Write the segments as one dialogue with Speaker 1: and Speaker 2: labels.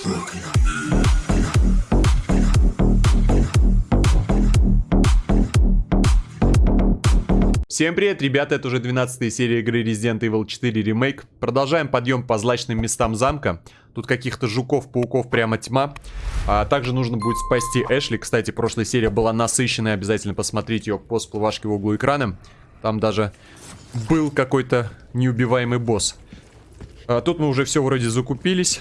Speaker 1: Всем привет, ребята, это уже 12 серия игры Resident Evil 4 Remake. Продолжаем подъем по злачным местам замка. Тут каких-то жуков, пауков прямо тьма. А также нужно будет спасти Эшли. Кстати, прошлая серия была насыщенная, обязательно посмотрите ее по всплывашке в углу экрана. Там даже был какой-то неубиваемый босс. А тут мы уже все вроде закупились.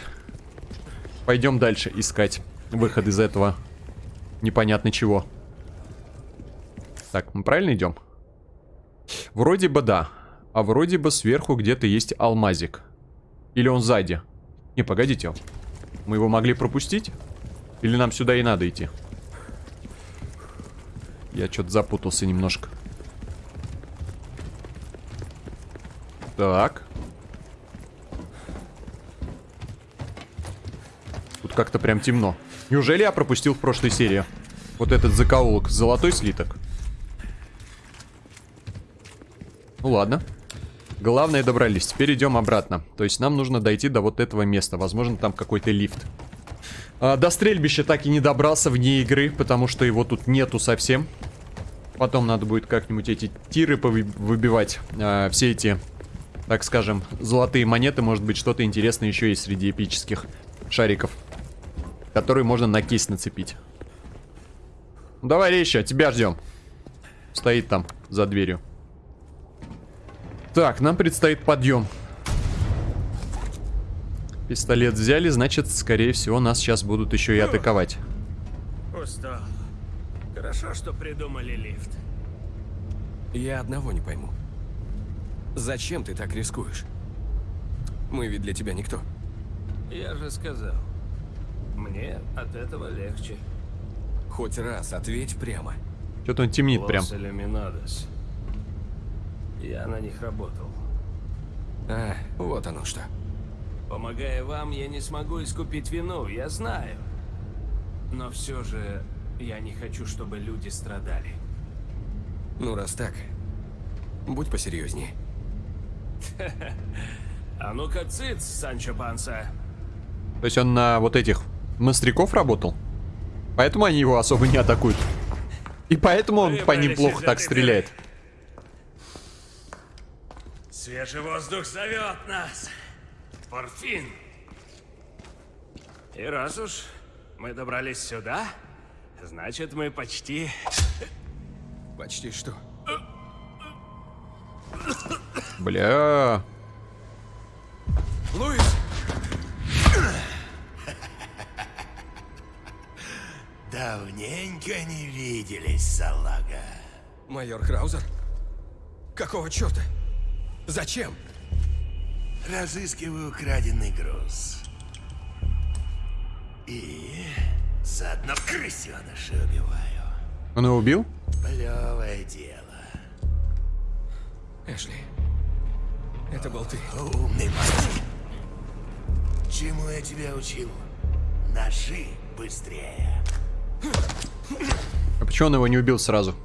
Speaker 1: Пойдем дальше искать выход из этого непонятно чего. Так, мы правильно идем? Вроде бы да. А вроде бы сверху где-то есть алмазик. Или он сзади. Не, погодите. Мы его могли пропустить? Или нам сюда и надо идти? Я что-то запутался немножко. Так. Тут как-то прям темно. Неужели я пропустил в прошлой серии? Вот этот закоулок. Золотой слиток. Ну ладно. Главное добрались. Теперь идем обратно. То есть нам нужно дойти до вот этого места. Возможно, там какой-то лифт. А, до стрельбища так и не добрался вне игры, потому что его тут нету совсем. Потом надо будет как-нибудь эти тиры выбивать. А, все эти, так скажем, золотые монеты. Может быть, что-то интересное еще есть среди эпических шариков. Которые можно на кейс нацепить. Ну, давай, Рейща, тебя ждем. Стоит там, за дверью. Так, нам предстоит подъем. Пистолет взяли, значит, скорее всего, нас сейчас будут еще и атаковать.
Speaker 2: Устал. Хорошо, что придумали лифт.
Speaker 3: Я одного не пойму. Зачем ты так рискуешь? Мы ведь для тебя никто.
Speaker 2: Я же сказал. Мне от этого легче.
Speaker 3: Хоть раз ответь прямо.
Speaker 1: Что-то он темнит прям.
Speaker 2: Лос Иллюминадос. Я на них работал.
Speaker 3: А, вот оно что.
Speaker 2: Помогая вам, я не смогу искупить вину, я знаю. Но все же, я не хочу, чтобы люди страдали.
Speaker 3: Ну, раз так, будь посерьезнее.
Speaker 2: А ну-ка, циц, Санчо Панса.
Speaker 1: То есть он на вот этих мастряков работал? Поэтому они его особо не атакуют. И поэтому он по ним плохо так стреляет.
Speaker 2: Свежий воздух зовет нас. Порфин. И раз уж мы добрались сюда, значит мы почти...
Speaker 3: Почти что?
Speaker 1: Бля.
Speaker 3: Луис!
Speaker 4: Давненько не виделись, салага.
Speaker 3: Майор Краузер? Какого черта? Зачем?
Speaker 4: Разыскиваю украденный груз. И заодно крысеныша убиваю.
Speaker 1: Он его убил?
Speaker 4: Плевое дело.
Speaker 3: Эшли, это был ты.
Speaker 4: Умный мальчик. Чему я тебя учил? Ножи быстрее.
Speaker 1: А почему он его не убил сразу?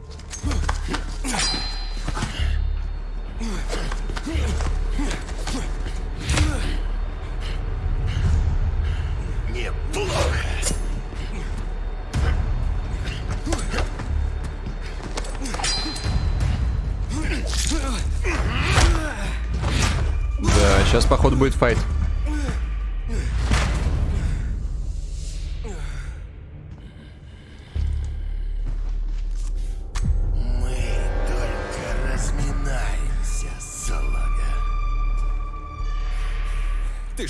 Speaker 1: Да, сейчас походу будет файт.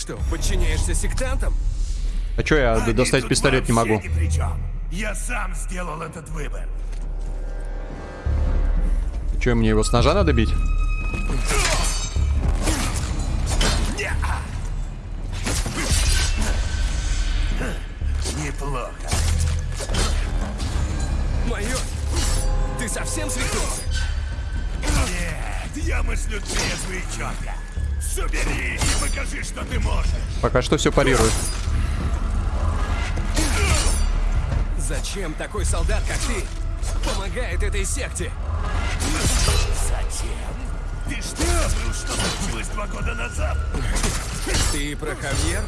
Speaker 3: Что, подчиняешься сектантам?
Speaker 1: А чё я
Speaker 4: Они
Speaker 1: достать пистолет не могу?
Speaker 4: ни. Я сам сделал этот выбор.
Speaker 1: Чё, мне его с ножа надо бить?
Speaker 4: что
Speaker 1: все парирует.
Speaker 3: Зачем такой солдат, как ты, помогает этой секте?
Speaker 4: Зачем? Ты что, забыл, что случилось два года назад?
Speaker 3: Ты про Хавьер?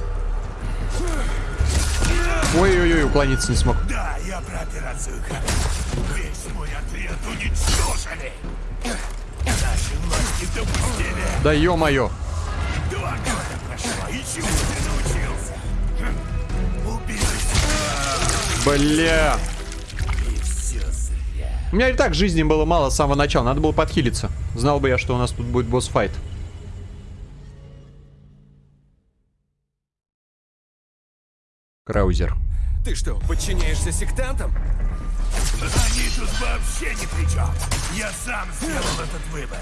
Speaker 1: Ой-ой-ой, уклониться не смог.
Speaker 5: Да, я про операцию. Весь мой отряд уничтожили. Наши власти допустили.
Speaker 1: Да ё-моё.
Speaker 5: Научился?
Speaker 1: Бля.
Speaker 5: и все зря.
Speaker 1: У меня и так жизни было мало с самого начала, надо было подхилиться. Знал бы я, что у нас тут будет босс-файт. Краузер.
Speaker 3: Ты что, подчиняешься сектантам?
Speaker 5: Они тут вообще ни при чем. Я сам сделал этот выбор.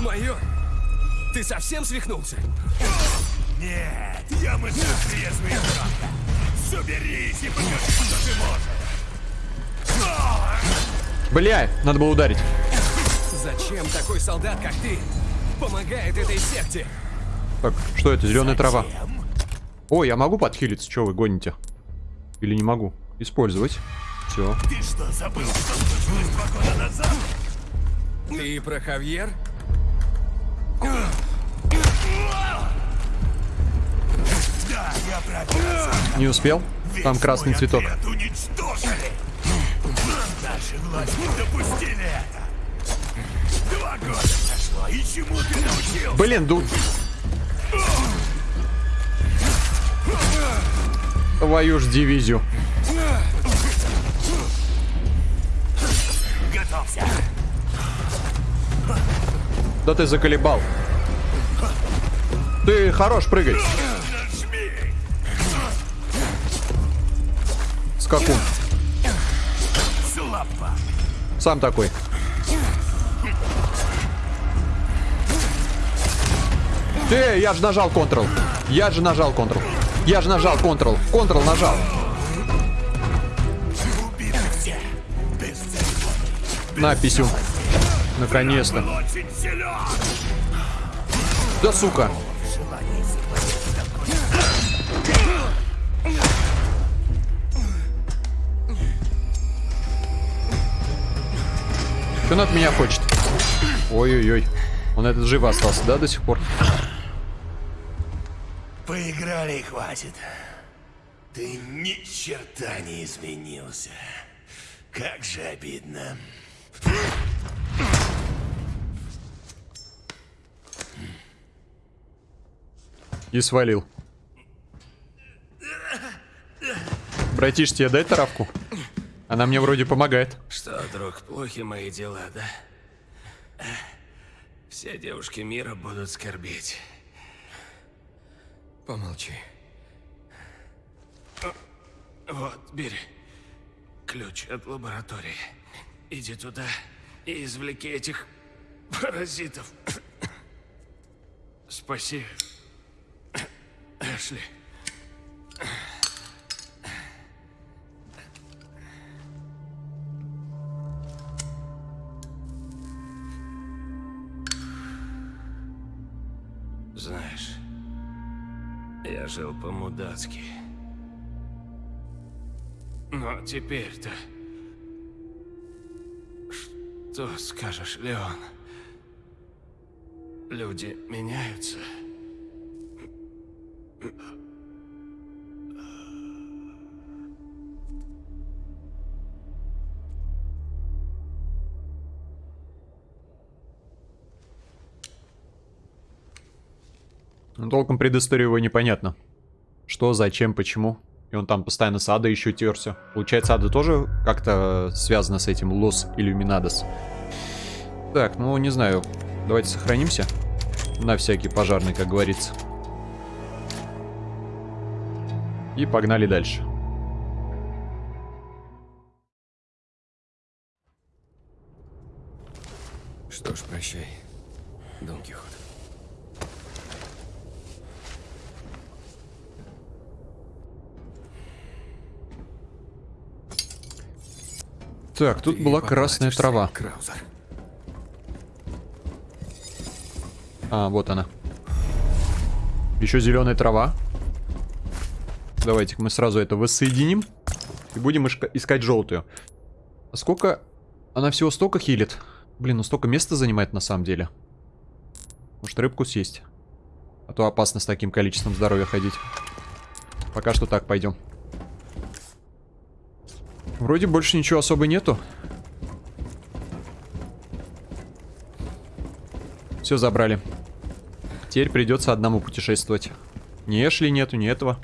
Speaker 3: Майор, ты совсем свихнулся?
Speaker 5: Нет, я мыслю трезвый и громко. Соберись и покажи, что ты можешь.
Speaker 1: Бля, надо было ударить.
Speaker 3: Зачем такой солдат, как ты, помогает этой секте?
Speaker 1: Так, что это? Зеленая трава.
Speaker 5: Зачем?
Speaker 1: О, я могу подхилиться, что вы гоните? Или не могу? Использовать. Все.
Speaker 5: Ты что, забыл, что случилось два года назад?
Speaker 3: Ты про Хавьер?
Speaker 5: Да, я про
Speaker 1: Не успел?
Speaker 5: Весь
Speaker 1: Там красный цветок.
Speaker 5: уничтожили. Наши власти допустили это. Два года прошло, и чему ты научился?
Speaker 1: Блин, ду... Твою ж дивизию.
Speaker 5: Готовься.
Speaker 1: Да ты заколебал. Ты хорош прыгать. Скакун. Сам такой. Ты, я же нажал Ctrl. Я же нажал Ctrl. Я же нажал Ctrl. Ctrl нажал.
Speaker 5: Церемоний.
Speaker 1: На, писю. Наконец-то. Да сука. Что он от меня хочет? Ой-ой-ой. Он этот жив остался, да, до сих пор?
Speaker 5: Поиграли и хватит. Ты ни черта не изменился. Как же обидно.
Speaker 1: И свалил. Братиш, тебе дай травку? Она мне вроде помогает.
Speaker 2: Что, друг, плохи мои дела, да? Все девушки мира будут скорбеть.
Speaker 3: Помолчи.
Speaker 2: Вот, бери. Ключ от лаборатории. Иди туда и извлеки этих паразитов. Спаси. Эшли. Знаешь, я жил по-мудацки. Но теперь-то... Что скажешь, Леон? Люди меняются.
Speaker 1: Ну, толком предысторию его непонятно. Что, зачем, почему. И он там постоянно с Адой еще терся. Получается, Ада тоже как-то связана с этим Лос Иллюминадос. Так, ну, не знаю. Давайте сохранимся. На всякий пожарный, как говорится. И погнали дальше.
Speaker 3: Что ж, прощай, Дон Кихот.
Speaker 1: Так, тут была красная трава.
Speaker 3: Краузер.
Speaker 1: А, вот она. Еще зеленая трава. Давайте мы сразу это воссоединим. И будем искать желтую. А сколько... Она всего столько хилит? Блин, ну столько места занимает на самом деле. Может рыбку съесть? А то опасно с таким количеством здоровья ходить. Пока что так, пойдем. Вроде больше ничего особо нету. Все забрали. Теперь придется одному путешествовать. Ни Эшли нету, ни этого.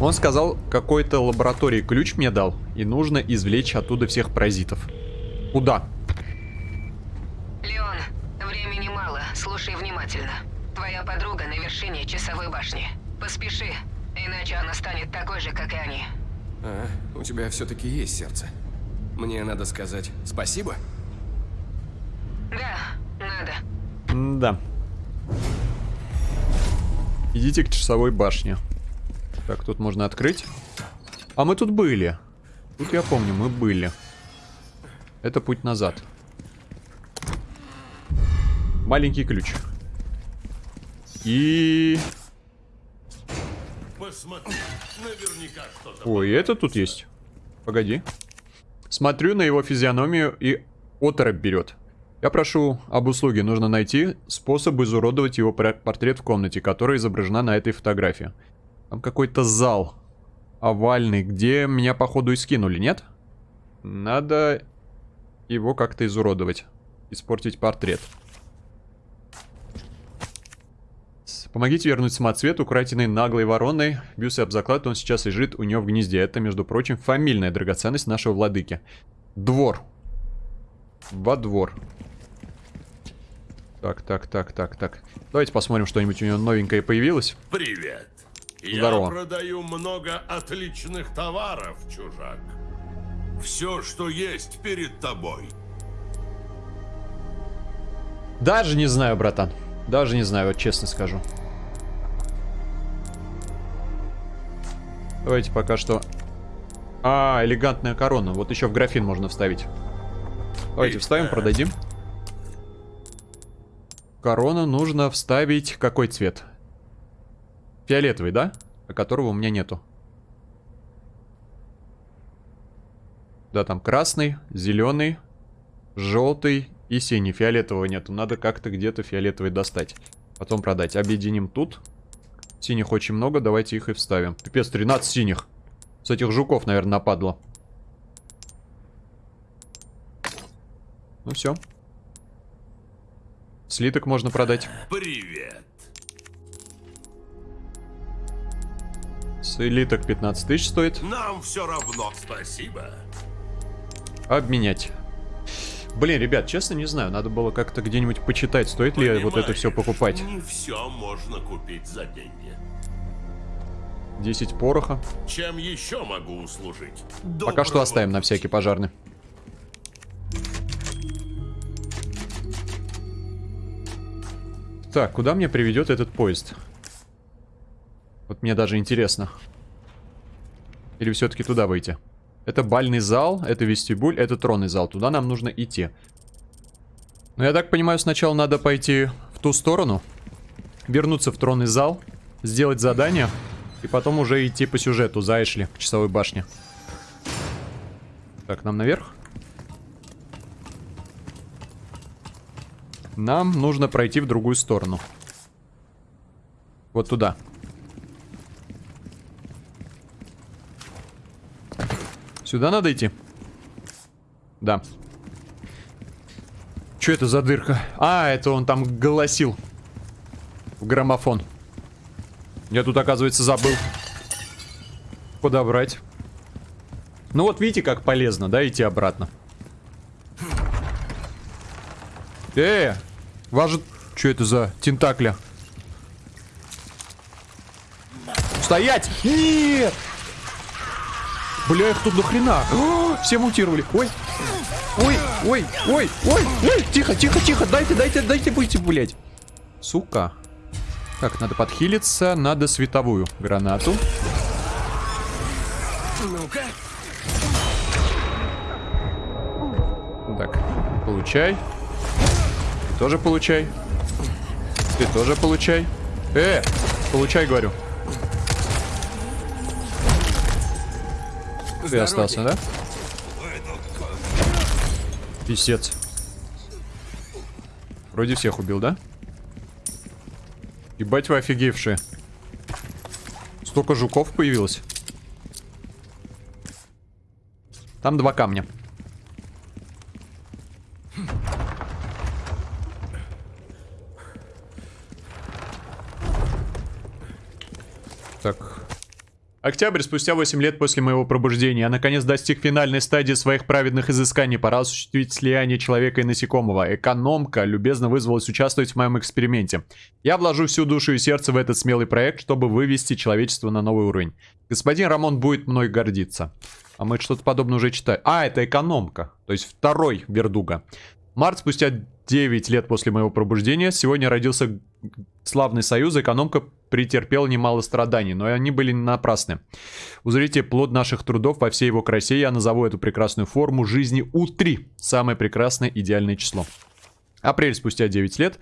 Speaker 1: Он сказал, какой-то лаборатории ключ мне дал, и нужно извлечь оттуда всех паразитов. Куда?
Speaker 6: Леон, времени мало, слушай внимательно. Твоя вершине часовой башни. Поспеши, иначе она станет такой же, как и они.
Speaker 3: А, у тебя все-таки есть сердце. Мне надо сказать спасибо?
Speaker 6: Да, надо.
Speaker 1: Да. Идите к часовой башне. Так, тут можно открыть. А мы тут были. Тут я помню, мы были. Это путь назад. Маленький ключ. И...
Speaker 4: Посмотри, наверняка что-то...
Speaker 1: Ой, это тут есть. Погоди. Смотрю на его физиономию и оторопь берет. Я прошу об услуге. Нужно найти способ изуродовать его пор- портрет в комнате, которая изображена на этой фотографии. Там какой-то зал овальный, где меня походу и скинули, нет? Надо его как-то изуродовать. Испортить портрет. С- Помогите вернуть самоцвет, украденный наглой вороной. Бьюсь об заклад, он сейчас лежит у нее в гнезде. Это, между прочим, фамильная драгоценность нашего владыки. Двор. Во двор. Так, так, так, так, так. Давайте посмотрим, что-нибудь у него новенькое появилось.
Speaker 4: Привет.
Speaker 1: Здорово.
Speaker 4: Я продаю много отличных товаров, чужак. Все, что есть перед тобой.
Speaker 1: Даже не знаю, братан. Даже не знаю, вот честно скажу. Давайте пока что... А, элегантная корона. Вот еще в графин можно вставить. Давайте вставим, продадим. Корону нужно вставить... Какой цвет? Фиолетовый, да? А которого у меня нету. Да, там красный, зеленый, желтый и синий. Фиолетового нету. Надо как-то где-то фиолетовый достать. Потом продать. Объединим тут. Синих очень много. Давайте их и вставим. Пипец, 13 синих. С этих жуков, наверное, нападло. Ну все. Слиток можно продать.
Speaker 4: Привет.
Speaker 1: Слиток 15 тысяч стоит.
Speaker 4: Нам все равно. Спасибо.
Speaker 1: Обменять. Блин, ребят, честно не знаю. Надо было как-то где-нибудь почитать, стоит ли вот это все покупать.
Speaker 4: Не все можно купить за деньги.
Speaker 1: 10 пороха.
Speaker 4: Чем еще могу услужить?
Speaker 1: Пока что
Speaker 4: Доброго
Speaker 1: оставим на всякий пожарный. Так, куда мне приведет этот поезд? Вот мне даже интересно. Или все-таки туда выйти? Это бальный зал, это вестибюль, это тронный зал. Туда нам нужно идти. Но я так понимаю, сначала надо пойти в ту сторону. Вернуться в тронный зал. Сделать задание. И потом уже идти по сюжету за Эшли к часовой башне. Так, нам наверх? Нам нужно пройти в другую сторону. Вот туда. Сюда надо идти? Да. Что это за дырка? А, это он там голосил. В граммофон. Я тут, оказывается, забыл. Подобрать. Ну вот видите, как полезно, да, идти обратно. Э, вас же... Что это за тентакля? Стоять! Нет! Бля, их тут до хрена. О, все мутировали. Ой. Ой, ой, ой, ой, ой. Тихо, тихо, тихо. Дайте, дайте, дайте выйти, блядь. Сука. Так, надо подхилиться. Надо световую гранату.
Speaker 3: Ну-ка.
Speaker 1: Так, получай. Ты тоже получай. Ты тоже получай. Э, получай, говорю. Ты остался, да? Писец. Вроде всех убил, да? Ебать вы офигевшие. Столько жуков появилось. Там два камня. Октябрь, спустя 8 лет после моего пробуждения, я наконец достиг финальной стадии своих праведных изысканий. Пора осуществить слияние человека и насекомого. Экономка любезно вызвалась участвовать в моем эксперименте. Я вложу всю душу и сердце в этот смелый проект, чтобы вывести человечество на новый уровень. Господин Рамон будет мной гордиться. А мы что-то подобное уже читали. А, это экономка. То есть второй Вердуга. Март, спустя 9 лет после моего пробуждения, сегодня родился славный союз. Экономка претерпела немало страданий, но они были напрасны. Узрите плод наших трудов во всей его красе. Я назову эту прекрасную форму жизни У3. Самое прекрасное идеальное число. Апрель спустя 9 лет.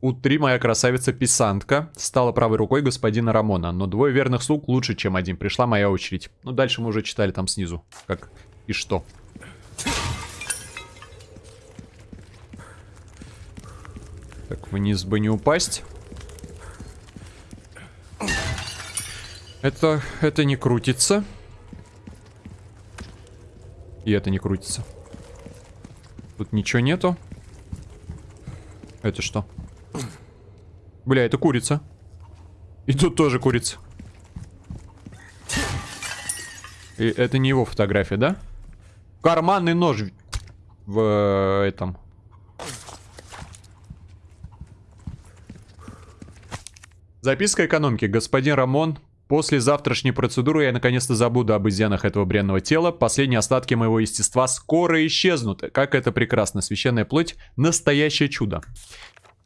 Speaker 1: У3 моя красавица-писантка стала правой рукой господина Рамона. Но двое верных слуг лучше, чем один. Пришла моя очередь. Ну, дальше мы уже читали там снизу. Как и что. Так, вниз бы не упасть. Это, это не крутится. И это не крутится. Тут ничего нету. Это что? Бля, это курица. И тут тоже курица. И это не его фотография, да? Карманный нож в э, этом. Записка экономки. Господин Рамон, после завтрашней процедуры я наконец-то забуду об изъянах этого бренного тела. Последние остатки моего естества скоро исчезнут. Как это прекрасно. Священная плоть – настоящее чудо.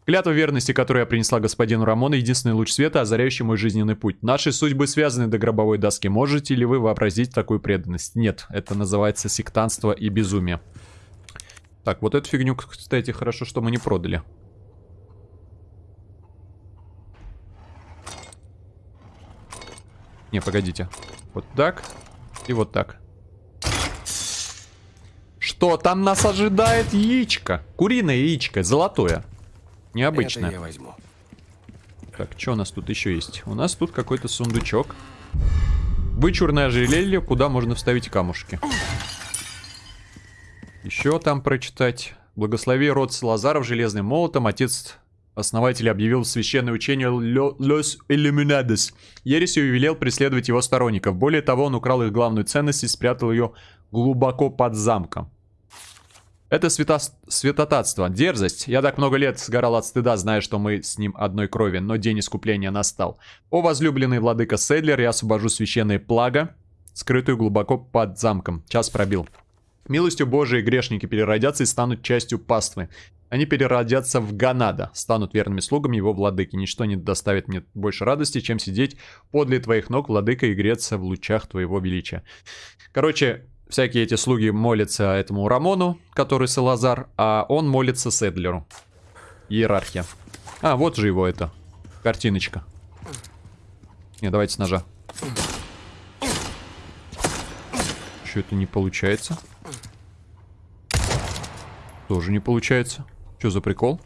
Speaker 1: Клятва верности, которую я принесла господину Рамону, единственный луч света, озаряющий мой жизненный путь. Наши судьбы связаны до гробовой доски. Можете ли вы вообразить такую преданность? Нет, это называется сектантство и безумие. Так, вот эту фигню, кстати, хорошо, что мы не продали. Не, погодите. Вот так и вот так. Что там нас ожидает? Яичко. Куриное яичко, золотое. Необычное.
Speaker 3: Это я возьму.
Speaker 1: Так, что у нас тут еще есть? У нас тут какой-то сундучок. Вычурное ожерелье, куда можно вставить камушки. Еще там прочитать. Благослови род Салазаров железным молотом. Отец основатель объявил священное учение Лос Иллюминадес. Ересью велел преследовать его сторонников. Более того, он украл их главную ценность и спрятал ее глубоко под замком. Это свято... святотатство, дерзость. Я так много лет сгорал от стыда, зная, что мы с ним одной крови, но день искупления настал. О, возлюбленный владыка Седлер, я освобожу священное плаго, скрытую глубоко под замком. Час пробил. Милостью Божией грешники переродятся и станут частью паствы. Они переродятся в Ганада, станут верными слугами его владыки. Ничто не доставит мне больше радости, чем сидеть подле твоих ног, владыка, и греться в лучах твоего величия. Короче, всякие эти слуги молятся этому Рамону, который Салазар, а он молится Седлеру. Иерархия. А, вот же его это. Картиночка. Не, давайте с ножа. Что это не получается? Тоже не получается. Что за прикол?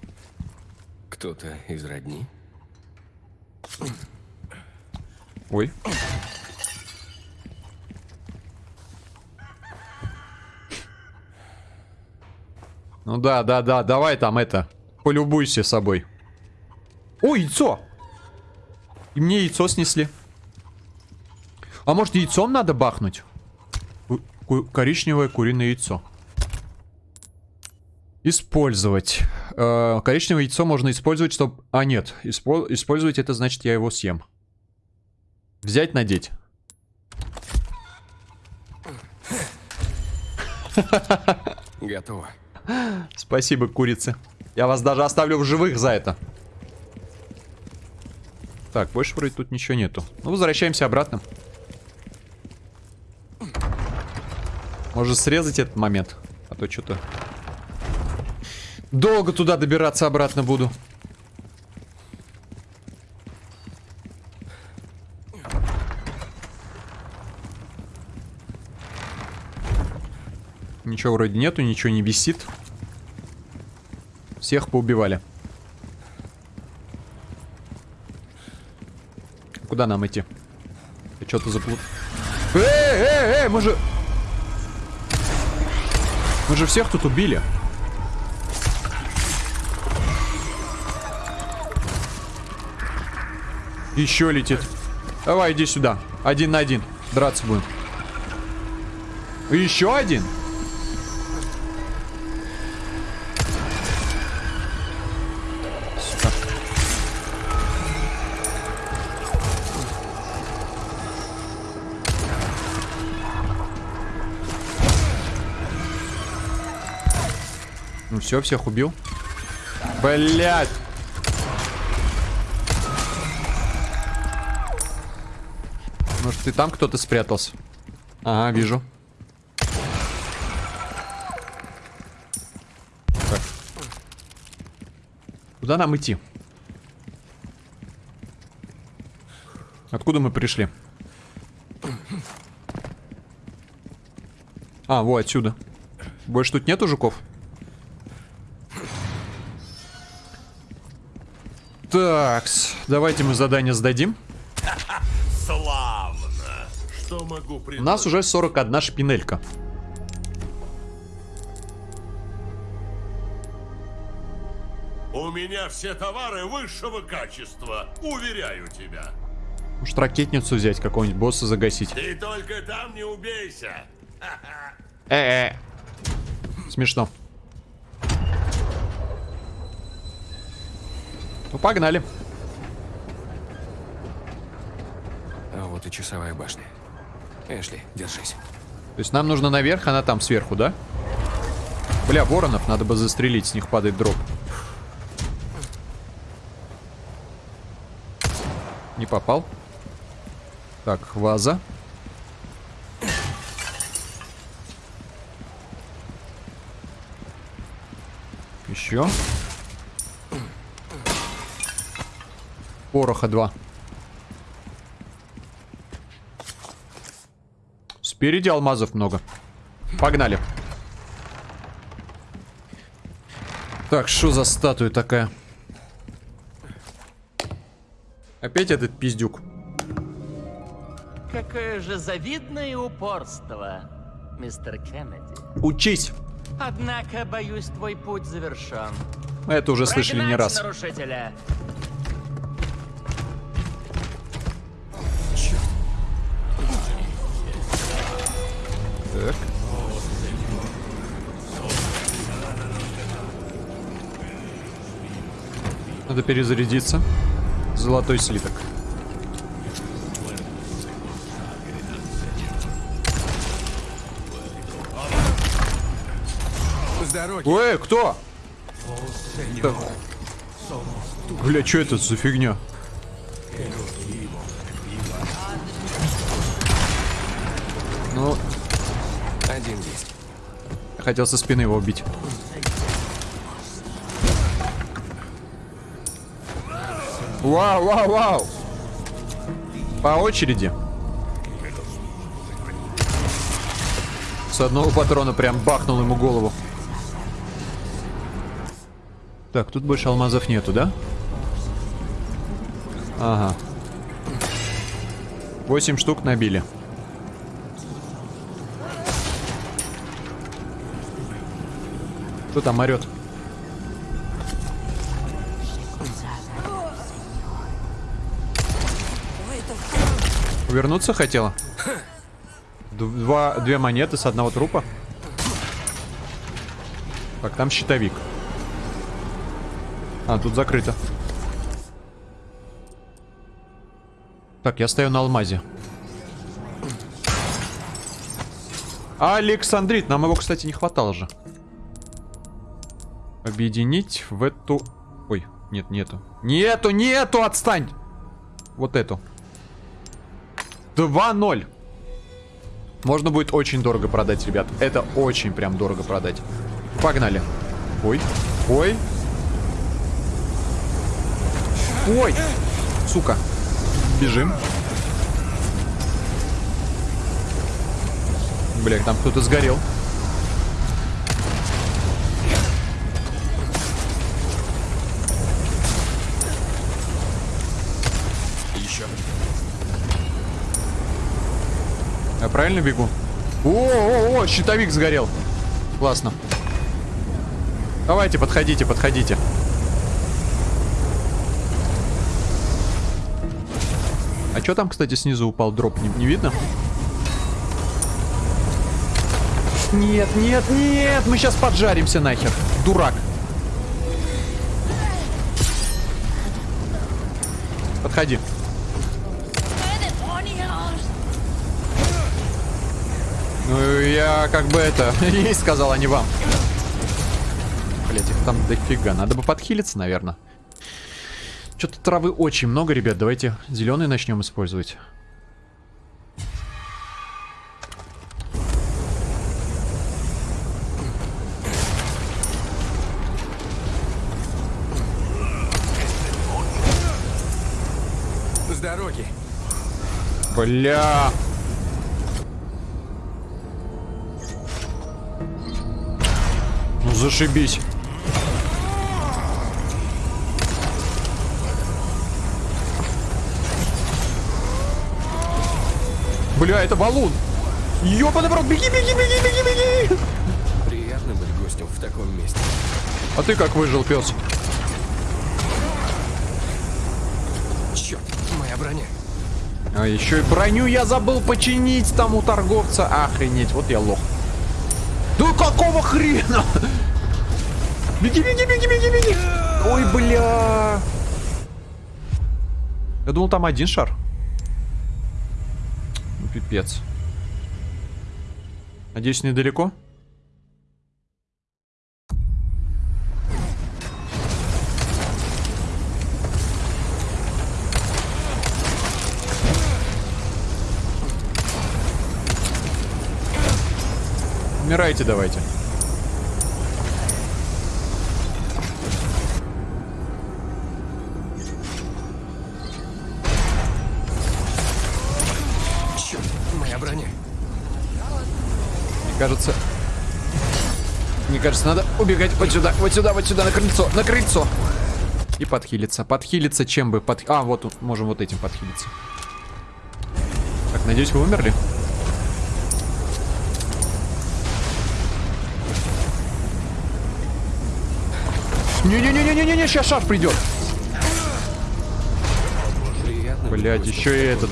Speaker 3: Кто-то из родни?
Speaker 1: Ой. Ну да, да, да, давай там это. Полюбуйся собой. О, яйцо! И мне яйцо снесли. А может яйцом надо бахнуть? Ку- коричневое куриное яйцо. Использовать. Э, коричневое яйцо можно использовать, чтобы... А, нет. Испо- Использовать это значит, я его съем. Взять, надеть.
Speaker 3: Готово.
Speaker 1: Спасибо, курицы. Я вас даже оставлю в живых за это. Так, больше вроде тут ничего нету. Ну, возвращаемся обратно. Может срезать этот момент? А то что-то... Долго туда добираться обратно буду. Ничего вроде нету, ничего не висит. Всех поубивали. Куда нам идти? Ты что-то заплут... Эй, эй, эй, мы же... Мы же всех тут убили. Еще летит. Давай, иди сюда. Один на один. Драться будем. Еще один? Ну все, всех убил. Блять. Ты там кто-то спрятался? Ага, вижу. Так. Куда нам идти? Откуда мы пришли? А, вот отсюда. Больше тут нету жуков? Такс, давайте мы задание сдадим. У нас уже 41 шпинелька.
Speaker 4: У меня все товары высшего качества, уверяю тебя.
Speaker 1: Может ракетницу взять, какого-нибудь босса загасить.
Speaker 4: Ты только там не убейся.
Speaker 1: Э-э. Смешно. Ну, погнали.
Speaker 3: А вот и часовая башня. Эшли, держись.
Speaker 1: То есть нам нужно наверх, она там сверху, да? Бля, воронов надо бы застрелить, с них падает дроп. Не попал. Так, ваза. Еще. Пороха 2. Спереди алмазов много. Погнали. Так, что за статуя такая? Опять этот пиздюк.
Speaker 7: Какое же завидное упорство, мистер Кеннеди.
Speaker 1: Учись!
Speaker 7: Однако, боюсь, твой путь завершен.
Speaker 1: Мы это уже слышали не
Speaker 7: Прогнать
Speaker 1: раз.
Speaker 7: нарушителя.
Speaker 1: Надо перезарядиться. Золотой слиток. Эй, кто? Так. Бля, что это за фигня? Ну,
Speaker 3: Один есть.
Speaker 1: хотел со спины его убить. Вау, вау, вау! По очереди. С одного патрона прям бахнул ему голову. Так, тут больше алмазов нету, да? Ага. Восемь штук набили. Кто там орет? Вернуться хотела? Два, две монеты с одного трупа. Так, там щитовик. А, тут закрыто. Так, я стою на алмазе. Александрит, нам его, кстати, не хватало же. Объединить в эту... Ой, нет, нету. Нету, нету, отстань! Вот эту. 2-0. Можно будет очень дорого продать, ребят. Это очень прям дорого продать. Погнали. Ой, ой. Ой! Сука. Бежим. Бля, там кто-то сгорел. Правильно бегу? О-о-о, щитовик сгорел. Классно. Давайте, подходите, подходите. А что там, кстати, снизу упал дроп? Не, не видно? Нет, нет, нет! Мы сейчас поджаримся нахер. Дурак. Подходи. Ну, я как бы это... Ей сказал, а не вам. Блять, их там дофига. Надо бы подхилиться, наверное. Что-то травы очень много, ребят. Давайте зеленый начнем использовать.
Speaker 3: С дороги.
Speaker 1: Бля. Зашибись. Бля, это баллон. Ёбаный брат, беги, беги, беги, беги, беги.
Speaker 3: Приятно быть гостем в таком месте.
Speaker 1: А ты как выжил, пес?
Speaker 3: Черт, моя броня.
Speaker 1: А еще и броню я забыл починить там у торговца. Охренеть, вот я лох. Да какого хрена? Беги, беги, беги, беги, беги. Ой, бля. Я думал, там один шар. Ну, пипец. Надеюсь, недалеко? Умирайте давайте. Кажется... Мне кажется, надо убегать вот сюда, вот сюда, вот сюда, на крыльцо, на крыльцо. И подхилиться. Подхилиться чем бы? Под... А, вот, можем вот этим подхилиться. Так, надеюсь, вы умерли? Не-не-не-не-не-не, сейчас шар придет. Блять, еще и этот.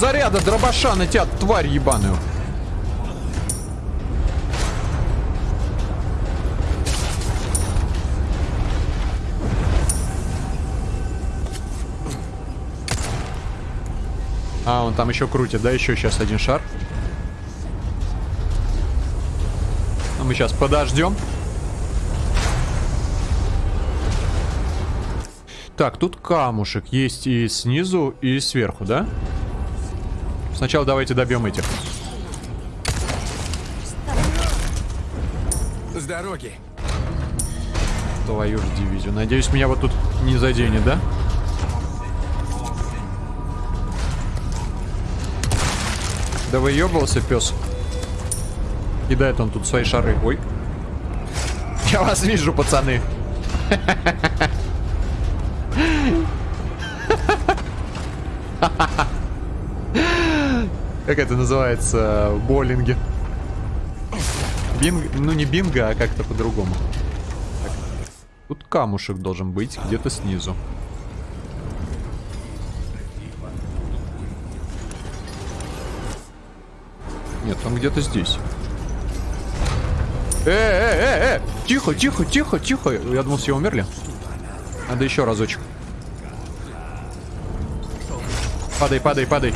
Speaker 1: Заряда дробаша на тебя, тварь ебаную. А, он там еще крутит, да? Еще сейчас один шар. А мы сейчас подождем. Так, тут камушек есть и снизу, и сверху, да? Сначала давайте добьем этих.
Speaker 3: С дороги.
Speaker 1: Твою же дивизию. Надеюсь, меня вот тут не заденет, да? Да выебывался, пес. Кидает он тут свои шары. Ой. Я вас вижу, пацаны. Как это называется боулинге? Бинг... Ну не бинго, а как-то по-другому. Тут камушек должен быть где-то снизу. Нет, он где-то здесь. Э, э, э, э! Тихо, тихо, тихо, тихо. Я думал, все умерли. Надо еще разочек. Падай, падай, падай.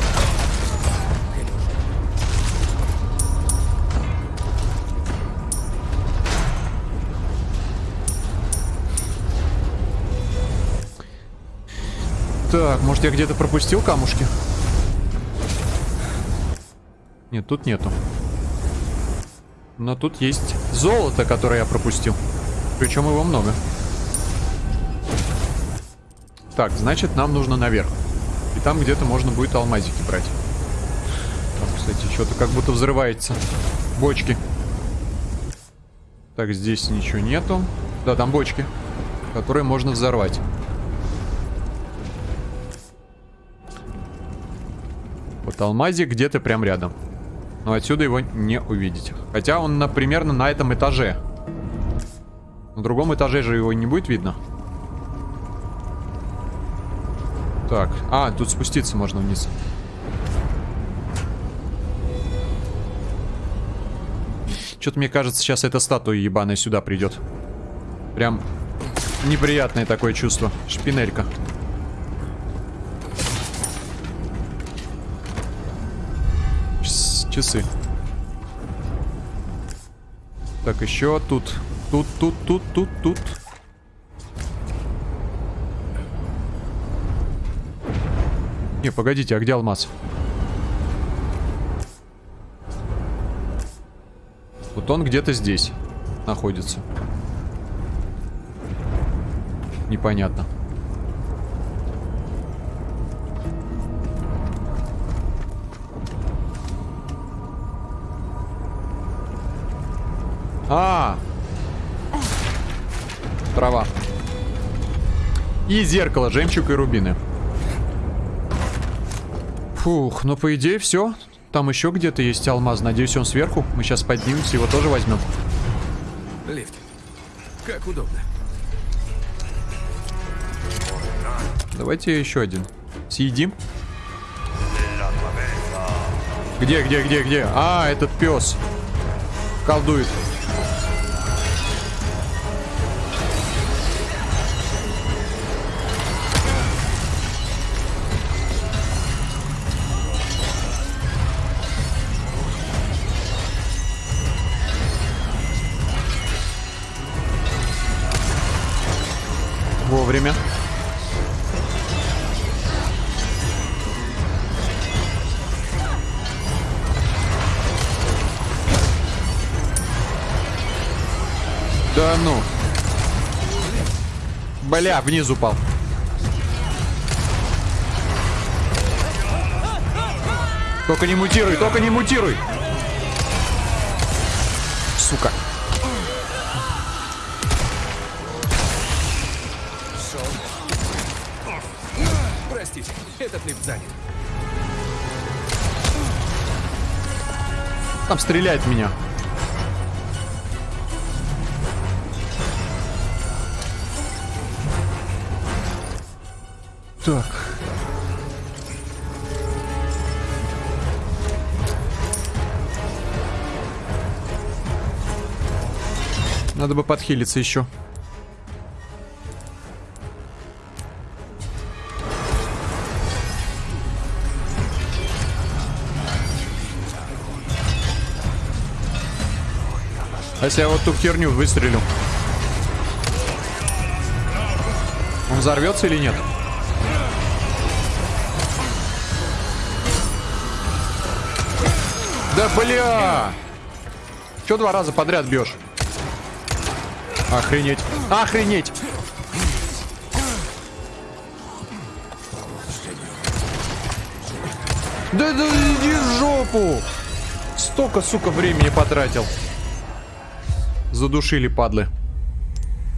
Speaker 1: Так, может я где-то пропустил камушки? Нет, тут нету. Но тут есть золото, которое я пропустил. Причем его много. Так, значит, нам нужно наверх. И там где-то можно будет алмазики брать. Там, кстати, что-то как будто взрывается. Бочки. Так, здесь ничего нету. Да, там бочки, которые можно взорвать. Вот алмазик где-то прям рядом. Но отсюда его не увидеть. Хотя он на, примерно на этом этаже. На другом этаже же его не будет видно. Так, а, тут спуститься можно вниз. Что-то мне кажется, сейчас эта статуя ебаная сюда придет. Прям неприятное такое чувство. Шпинелька. Чс- Часы. Так, еще тут. Тут, тут, тут, тут, тут. Не, погодите, а где алмаз? Вот он где-то здесь находится. Непонятно. И зеркало, жемчуг и рубины. Фух, ну по идее все. Там еще где-то есть алмаз. Надеюсь, он сверху. Мы сейчас поднимемся, его тоже возьмем.
Speaker 3: Лифт. Как удобно.
Speaker 1: Давайте еще один. Съедим. Где, где, где, где? А, этот пес. Колдует. Бля, вниз упал. Только не мутируй, только не мутируй. Сука.
Speaker 3: Простите, этот лифт занят.
Speaker 1: Там стреляет меня. Так. Надо бы подхилиться еще. А если я вот ту херню выстрелю? Он взорвется или нет? Да бля! Че два раза подряд бьешь? Охренеть. Охренеть! Да да иди в жопу! Столько, сука, времени потратил. Задушили, падлы.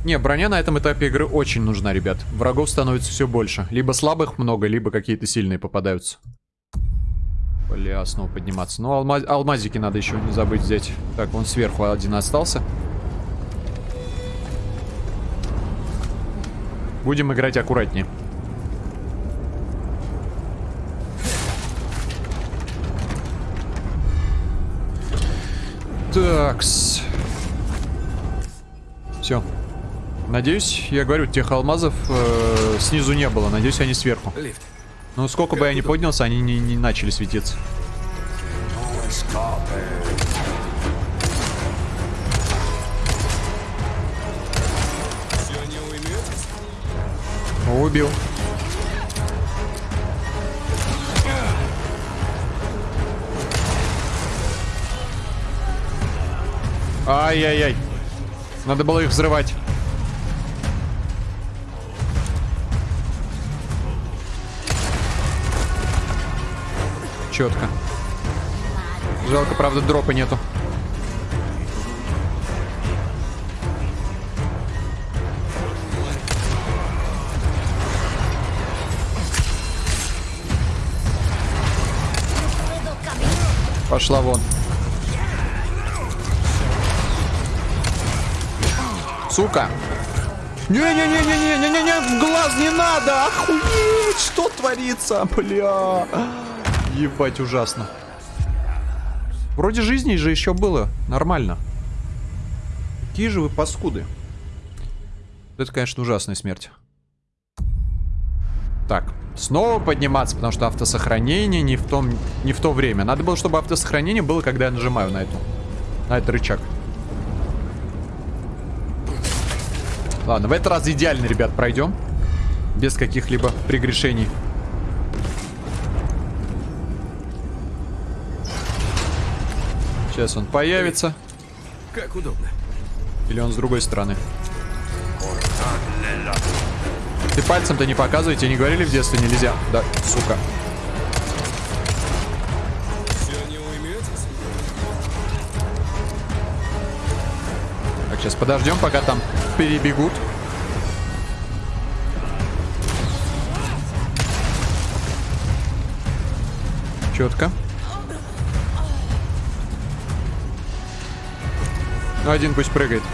Speaker 1: Не, броня на этом этапе игры очень нужна, ребят. Врагов становится все больше. Либо слабых много, либо какие-то сильные попадаются. Бля, снова подниматься. Ну, алма алмазики надо еще не забыть взять. Так, вон сверху один остался. Будем играть аккуратнее. Такс. Все. Надеюсь, я говорю, тех алмазов э, снизу не было. Надеюсь, они сверху.
Speaker 3: Лифт.
Speaker 1: Ну, сколько бы я ни поднялся, они не, не начали светиться. Убил. Ай-яй-яй. Надо было их взрывать. четко. Жалко, правда, дропа нету. Пошла вон. Сука. Не-не-не-не-не-не-не-не, в глаз не надо, охуеть, что творится, бля. Ебать, ужасно. Вроде жизни же еще было. Нормально. Какие же вы паскуды. Это, конечно, ужасная смерть. Так, снова подниматься, потому что автосохранение не в, том, не в то время. Надо было, чтобы автосохранение было, когда я нажимаю на эту, на этот рычаг. Ладно, в этот раз идеально, ребят, пройдем. Без каких-либо прегрешений. Сейчас он появится.
Speaker 3: Как удобно.
Speaker 1: Или он с другой стороны. Ты пальцем-то не показывай, тебе не говорили в детстве нельзя. Да, сука. Так, сейчас подождем, пока там перебегут. Четко. Ну, один пусть прыгает.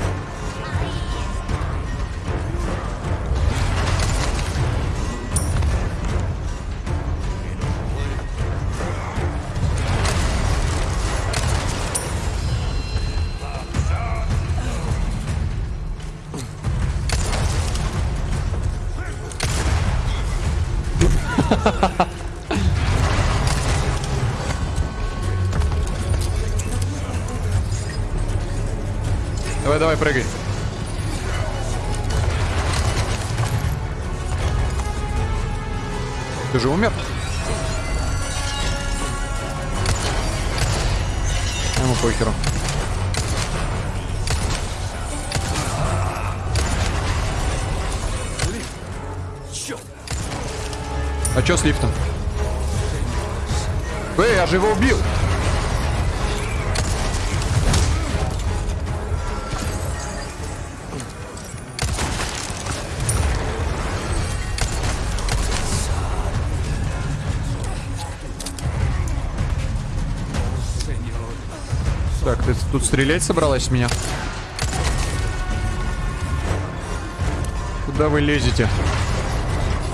Speaker 1: Стрелять собралась меня? Куда вы лезете?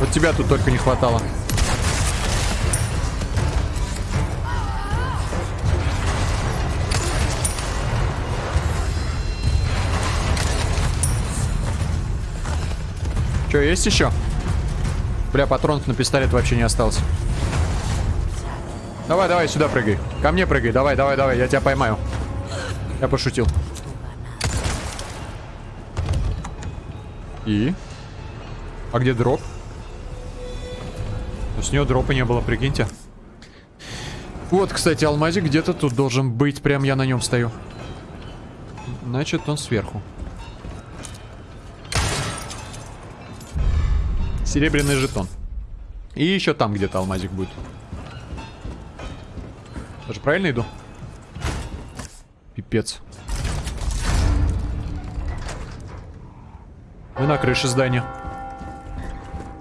Speaker 1: Вот тебя тут только не хватало. Че, есть еще? Бля, патронов на пистолет вообще не осталось. Давай, давай, сюда прыгай. Ко мне прыгай. Давай, давай, давай, я тебя поймаю. Я пошутил. И? А где дроп? С нее дропа не было, прикиньте. Вот, кстати, алмазик где-то тут должен быть. Прям я на нем стою. Значит, он сверху. Серебряный жетон. И еще там где-то алмазик будет. Даже правильно иду? Пипец. Мы на крыше здания.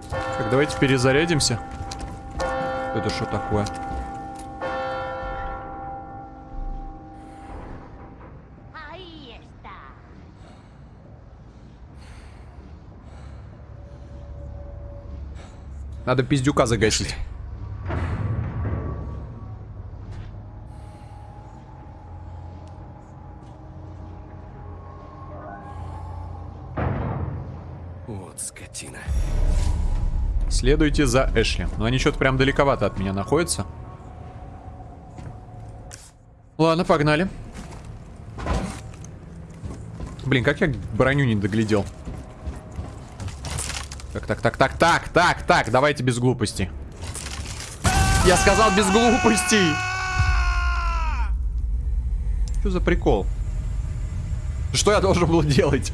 Speaker 1: Так, давайте перезарядимся. Это что такое? Надо пиздюка загасить. Следуйте за Эшли. Но они что-то прям далековато от меня находятся. Ладно, погнали. Блин, как я броню не доглядел. Так, так, так, так, так, так, так, давайте без глупостей. Я сказал без глупостей. Что за прикол? Что я должен был делать?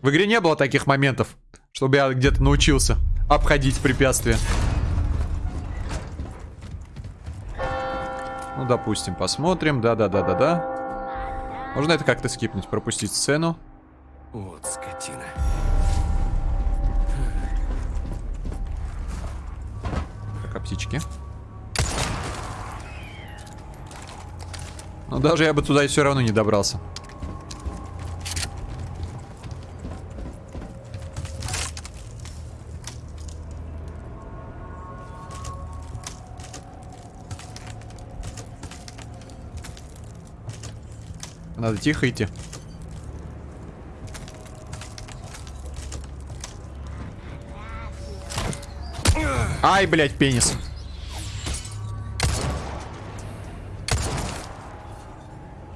Speaker 1: В игре не было таких моментов, чтобы я где-то научился обходить препятствия. Ну, допустим, посмотрим. Да-да-да-да-да. Можно это как-то скипнуть, пропустить сцену.
Speaker 3: Вот скотина.
Speaker 1: Так, а птички. Но даже я бы туда и все равно не добрался. Надо тихо идти. Ай, блядь, пенис.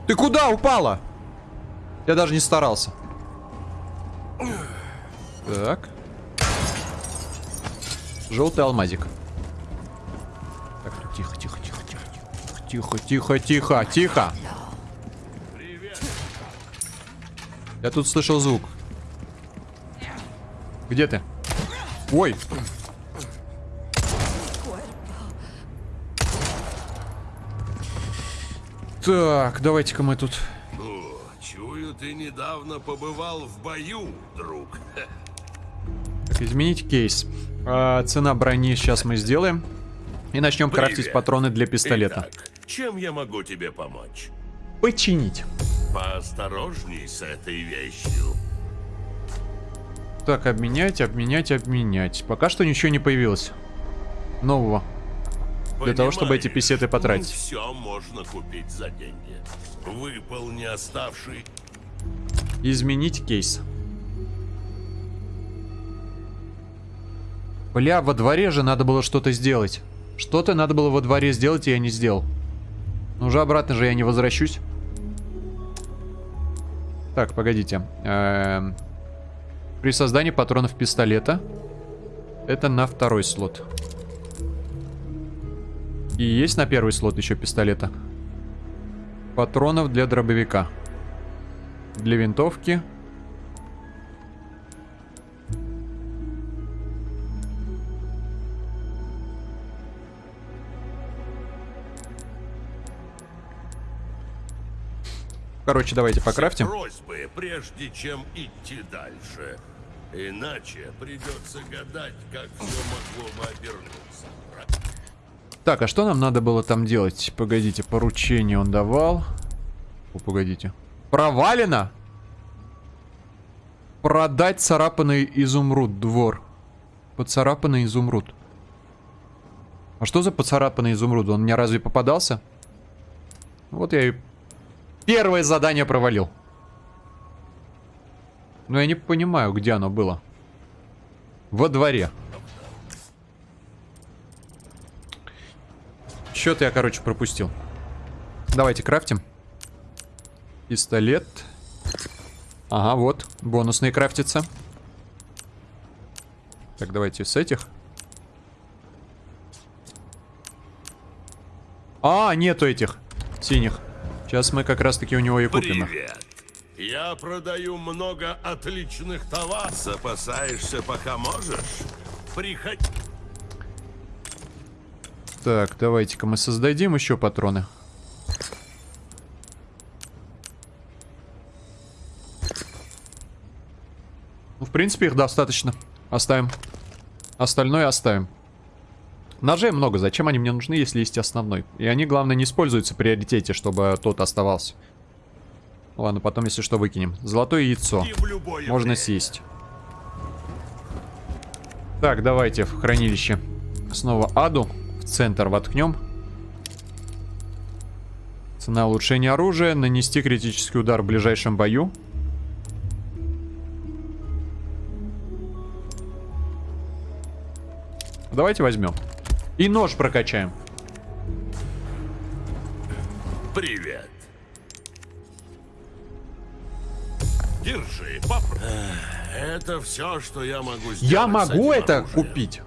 Speaker 1: Ты куда упала? Я даже не старался. Так. Желтый алмазик. Так, ну тихо, тихо, тихо, тихо, тихо, тихо, тихо, тихо. Я тут слышал звук. Где ты? Ой. Так, давайте-ка мы тут...
Speaker 4: О, чую, ты недавно побывал в бою, друг.
Speaker 1: Так, изменить кейс. А, цена брони сейчас мы сделаем. И начнем крафтить
Speaker 4: Привет.
Speaker 1: патроны для пистолета.
Speaker 4: Итак, чем я могу тебе помочь?
Speaker 1: Починить.
Speaker 4: Поосторожней с этой вещью.
Speaker 1: Так, обменять, обменять, обменять. Пока что ничего не появилось. Нового. Для того, чтобы эти писеты потратить.
Speaker 4: Все можно купить за деньги. Выполни оставший...
Speaker 1: Изменить кейс. Бля, во дворе же надо было что-то сделать. Что-то надо было во дворе сделать, и я не сделал. Но уже обратно же я не возвращусь. Так, погодите. Эм, При создании патронов пистолета. Это на второй слот. И есть на первый слот еще пистолета. Патронов для дробовика. Для винтовки. Короче, давайте покрафтим.
Speaker 4: Просьбы, прежде чем идти дальше. Иначе придется гадать, как все могло бы обернуться.
Speaker 1: Так, а что нам надо было там делать? Погодите, поручение он давал. О, погодите. Провалено? Продать царапанный изумруд, двор. Поцарапанный изумруд. А что за поцарапанный изумруд? Он мне разве попадался? Вот я и первое задание провалил. Но я не понимаю, где оно было. Во дворе. Что-то я, короче, пропустил. Давайте крафтим. Пистолет. Ага, вот. Бонусные крафтятся. Так, давайте с этих. А, нету этих синих. Сейчас мы как раз-таки у него и купим.
Speaker 4: Привет. Я продаю много отличных товаров. Запасаешься, пока можешь? Приходи.
Speaker 1: Так, давайте-ка мы создадим еще патроны. Ну, в принципе, их достаточно. Оставим. Остальное оставим. Ножей много. Зачем они мне нужны, если есть основной? И они, главное, не используются в приоритете, чтобы тот оставался. Ладно, потом, если что, выкинем. Золотое яйцо. Можно
Speaker 4: время.
Speaker 1: съесть. Так, давайте в хранилище. Снова аду. В центр воткнем. Цена улучшения оружия. Нанести критический удар в ближайшем бою. Давайте возьмем. И нож прокачаем.
Speaker 4: Привет. Держи, попробуй. Это все, что я могу сделать.
Speaker 1: Я могу это
Speaker 4: оружием.
Speaker 1: купить?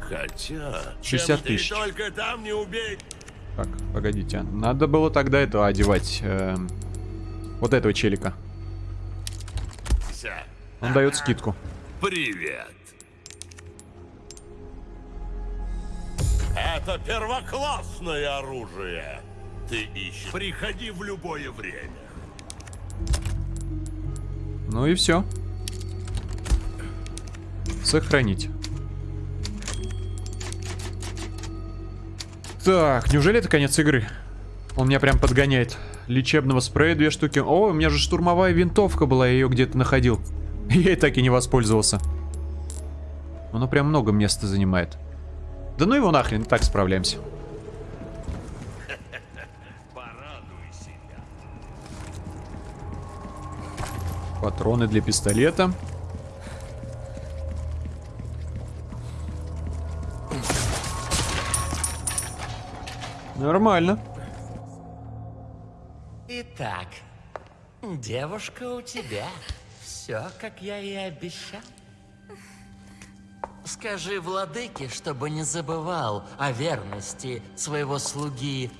Speaker 4: Хотя...
Speaker 1: 60
Speaker 4: чем ты
Speaker 1: тысяч.
Speaker 4: только там не убей.
Speaker 1: Так, погодите. Надо было тогда это одевать. эм, вот этого челика. Он дает скидку.
Speaker 4: Привет. Это первоклассное оружие. Ты ищешь. Приходи в любое время.
Speaker 1: Ну и все. Сохранить. Так, неужели это конец игры? Он меня прям подгоняет. Лечебного спрея две штуки. О, у меня же штурмовая винтовка была, я ее где-то находил. Я и так и не воспользовался. Оно прям много места занимает. Да ну его нахрен, так справляемся. Патроны для пистолета. Нормально.
Speaker 7: Итак, девушка у тебя. Все, как я и обещал. Скажи владыке, чтобы не забывал о верности своего слуги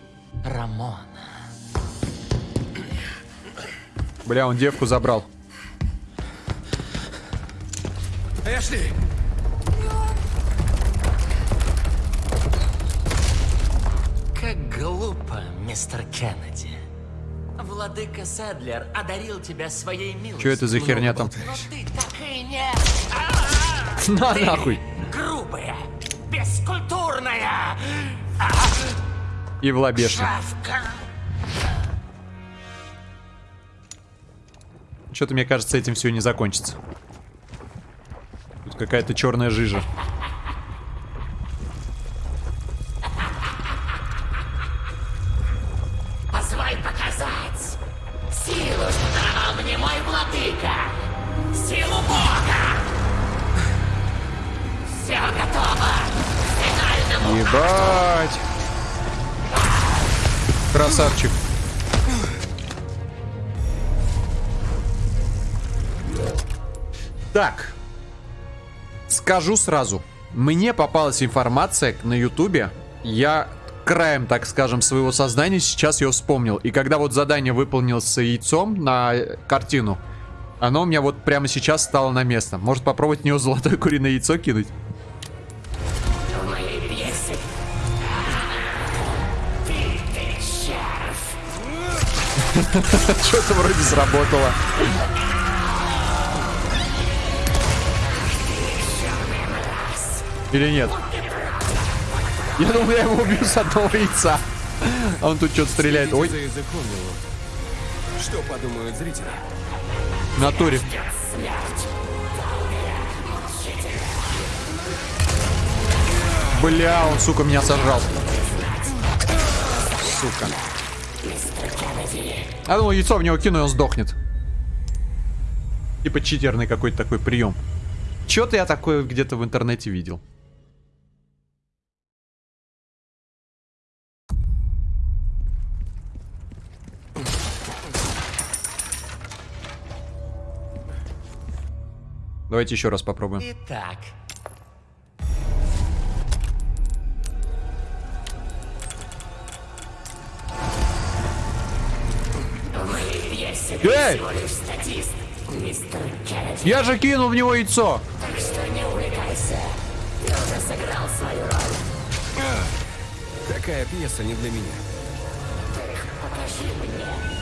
Speaker 7: Рамона.
Speaker 1: Бля, он девку забрал.
Speaker 3: Эшли!
Speaker 7: Как глупо, мистер Кеннеди. Владыка Седлер одарил тебя своей милостью.
Speaker 1: Что это за херня там?
Speaker 7: Но ты так и не...
Speaker 1: На
Speaker 7: Ты
Speaker 1: нахуй.
Speaker 7: Грубая, бескультурная
Speaker 1: И в лобешник. Что-то мне кажется, этим все не закончится. Тут какая-то черная жижа. Скажу сразу. Мне попалась информация на ютубе. Я краем, так скажем, своего сознания сейчас ее вспомнил. И когда вот задание выполнилось яйцом на э, картину, оно у меня вот прямо сейчас стало на место. Может попробовать в него золотое куриное яйцо кинуть? Что-то вроде сработало. Или нет? Я думал, я его убью с одного яйца. А он тут что-то стреляет. Ой.
Speaker 3: Что подумают зрители?
Speaker 1: натуре. Бля, он, сука, меня сожрал. Сука. Я думал, яйцо в него кину, и он сдохнет. Типа читерный какой-то такой прием. Чё-то я такое где-то в интернете видел. Давайте еще раз попробуем.
Speaker 7: Итак,
Speaker 1: Эй!
Speaker 8: всего лишь статист. Мистер Кеннеди.
Speaker 1: Я же кинул в него яйцо!
Speaker 8: Так что не увлекайся. Ты уже сыграл свою роль.
Speaker 3: Такая пьеса не для меня.
Speaker 8: Покажи мне,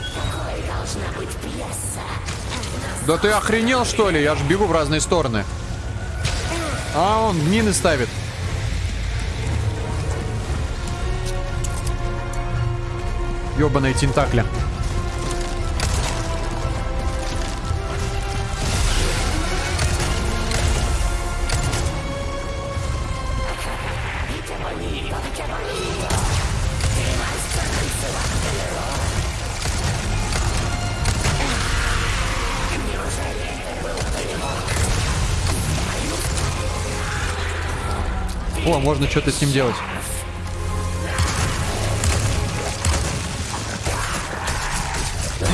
Speaker 1: Да ты охренел что ли? Я же бегу в разные стороны. А он мины ставит. Ёбаные тентакля. О, можно что-то с ним делать.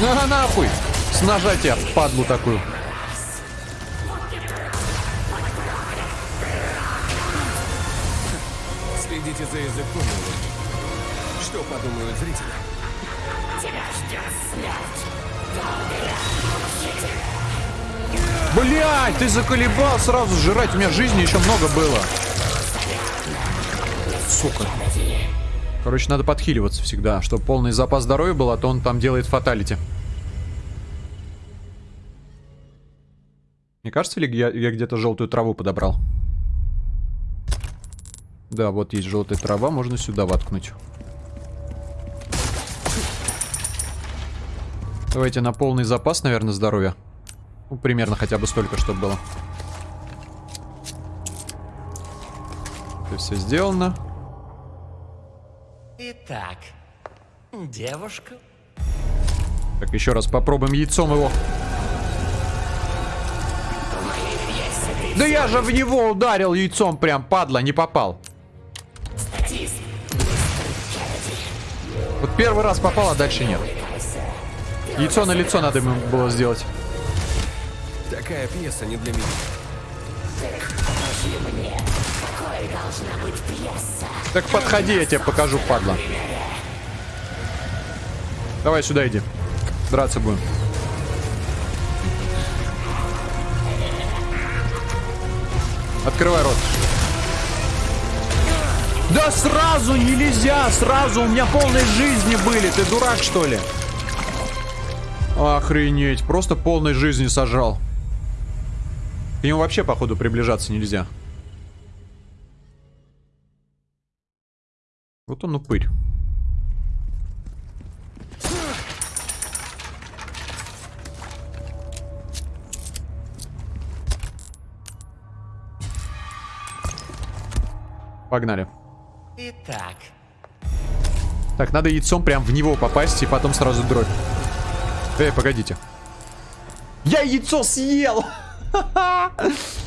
Speaker 1: На нахуй! С ножа тебя, падлу такую.
Speaker 3: Следите за языком. Что подумают зрители?
Speaker 8: Тебя ждет смерть.
Speaker 1: Блять, ты заколебал сразу жрать. У меня жизни еще много было. Сука. Короче, надо подхиливаться всегда, чтобы полный запас здоровья был, а то он там делает фаталити. Не кажется ли, я, я где-то желтую траву подобрал? Да, вот есть желтая трава, можно сюда воткнуть. Давайте на полный запас, наверное, здоровья. Ну, примерно хотя бы столько, чтобы было. Это все сделано.
Speaker 7: Итак, девушка,
Speaker 1: Так, еще раз попробуем яйцом его. Да я же в него ударил яйцом прям, падла, не попал. Вот первый раз попал, а дальше нет. Яйцо на лицо надо ему было сделать.
Speaker 3: Такая пьеса не для меня.
Speaker 1: Так подходи, я тебе покажу, падла. Давай сюда иди. Драться будем. Открывай рот. Да сразу нельзя, сразу, у меня полной жизни были. Ты дурак, что ли? Охренеть, просто полной жизни сажал. К нему вообще, походу, приближаться нельзя. Вот он упырь. Погнали.
Speaker 7: итак,
Speaker 1: Так, надо яйцом прям в него попасть и потом сразу дробь. Эй, погодите. Я яйцо съел!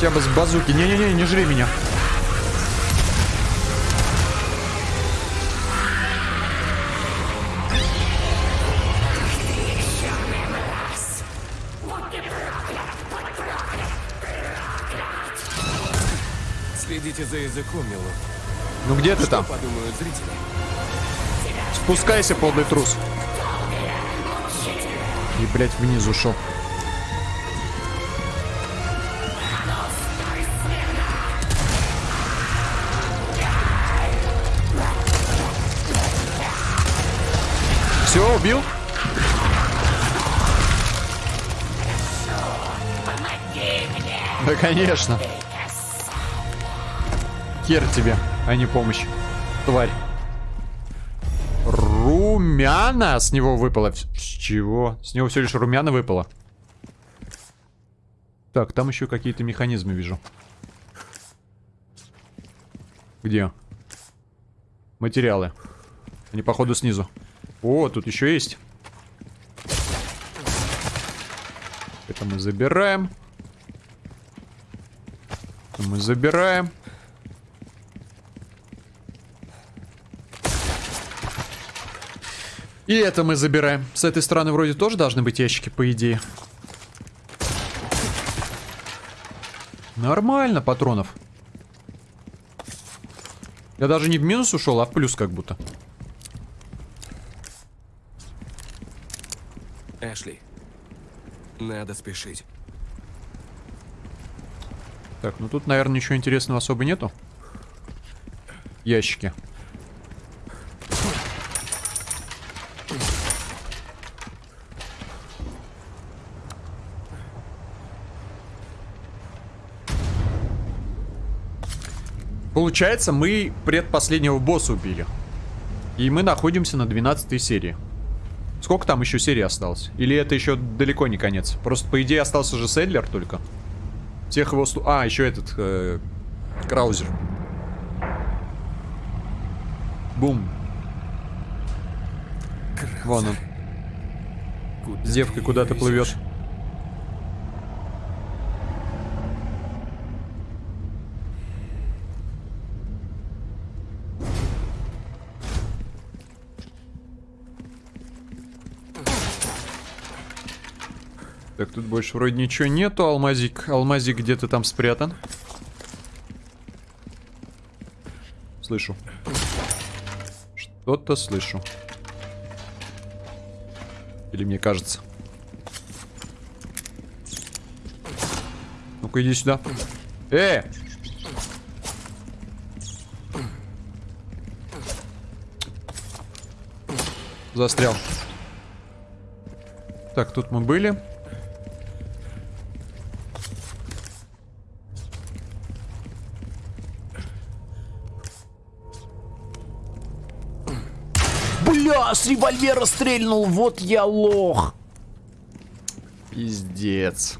Speaker 1: Хотя бы с базуки. Не-не-не, не жри меня.
Speaker 3: Следите за языком, милок.
Speaker 1: Ну где ты
Speaker 3: Что
Speaker 1: там?
Speaker 3: подумают зрители?
Speaker 1: Спускайся, полный трус. И, блядь, вниз ушел. Убил? Да, конечно. Хер тебе, а не помощь. Тварь. Румяна с него выпало. С чего? С него все лишь румяна выпало. Так, там еще какие-то механизмы вижу. Где? Материалы. Они, походу, снизу. О, тут еще есть. Это мы забираем. Это мы забираем. И это мы забираем. С этой стороны вроде тоже должны быть ящики, по идее. Нормально патронов. Я даже не в минус ушел, а в плюс как будто.
Speaker 3: Эшли, надо спешить.
Speaker 1: Так, ну тут, наверное, ничего интересного особо нету. Ящики. Получается, мы предпоследнего босса убили. И мы находимся на 12 серии. Сколько там еще серий осталось? Или это еще далеко не конец? Просто, по идее, остался же Седлер только. Всех его... слу- А, еще этот... э, Краузер. Бум. Вон он.
Speaker 3: Куда ты
Speaker 1: куда-то плывет. Больше вроде ничего нету. Алмазик, алмазик где-то там спрятан. Слышу. Что-то слышу. Или мне кажется. Ну-ка, иди сюда. Э! Застрял. Так, тут мы были.
Speaker 9: Револьвера стрельнул, вот я лох.
Speaker 1: Пиздец.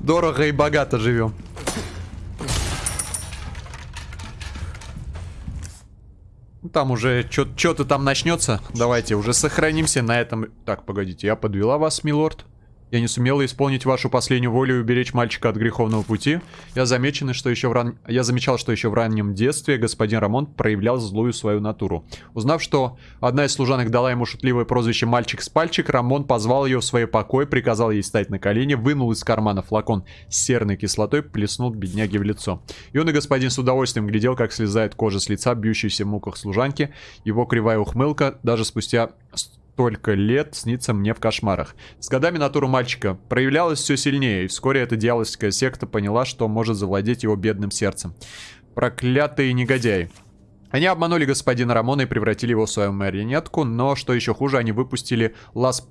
Speaker 1: Дорого и богато живем. Ну, Там уже что-то там начнется. Давайте уже сохранимся на этом. Так, погодите, я подвела вас, милорд. Я не сумела исполнить вашу последнюю волю и уберечь мальчика от греховного пути. Я, замечено, что еще в ран... Я замечал, что еще в раннем детстве господин Рамон проявлял злую свою натуру. Узнав, что одна из служанок дала ему шутливое прозвище «мальчик с пальчик», Рамон позвал ее в свой покой, приказал ей встать на колени, вынул из кармана флакон с серной кислотой, плеснул бедняге в лицо. Юный господин с удовольствием глядел, как слезает кожа с лица, бьющейся в муках служанки. Его кривая ухмылка даже спустя столько лет снится мне в кошмарах. С годами натура мальчика проявлялась все сильнее, и вскоре эта дьявольская секта поняла, что может завладеть его бедным сердцем. Проклятые негодяи. Они обманули господина Рамона и превратили его в свою марионетку, но, что еще хуже, они выпустили Лас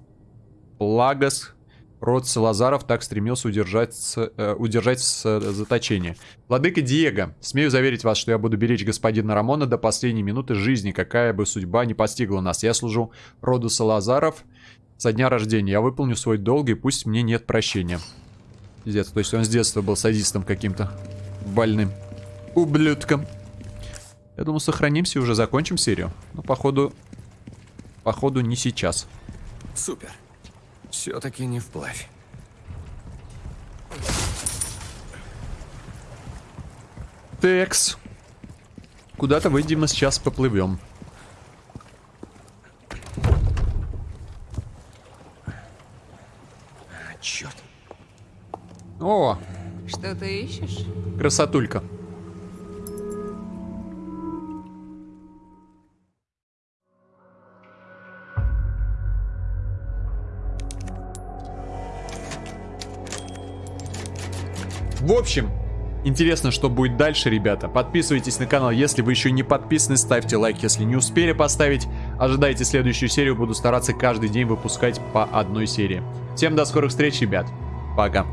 Speaker 1: Плагас, Род Салазаров так стремился удержать, э, удержать с э, заточения. Владыка Диего, смею заверить вас, что я буду беречь господина Рамона до последней минуты жизни, какая бы судьба не постигла нас. Я служу роду Салазаров со дня рождения. Я выполню свой долг, и пусть мне нет прощения. Пиздец, то есть он с детства был садистом каким-то. Больным. Ублюдком. Я думаю, сохранимся и уже закончим серию. Но, походу... Походу, не сейчас.
Speaker 3: Супер. Все-таки не вплавь.
Speaker 1: Текс. Куда-то, видимо, сейчас поплывем.
Speaker 3: А, черт.
Speaker 1: О,
Speaker 6: Что ты ищешь?
Speaker 1: красотулька. В общем, интересно, что будет дальше, ребята. Подписывайтесь на канал, если вы еще не подписаны, ставьте лайк, если не успели поставить. Ожидайте следующую серию, буду стараться каждый день выпускать по одной серии. Всем до скорых встреч, ребят. Пока.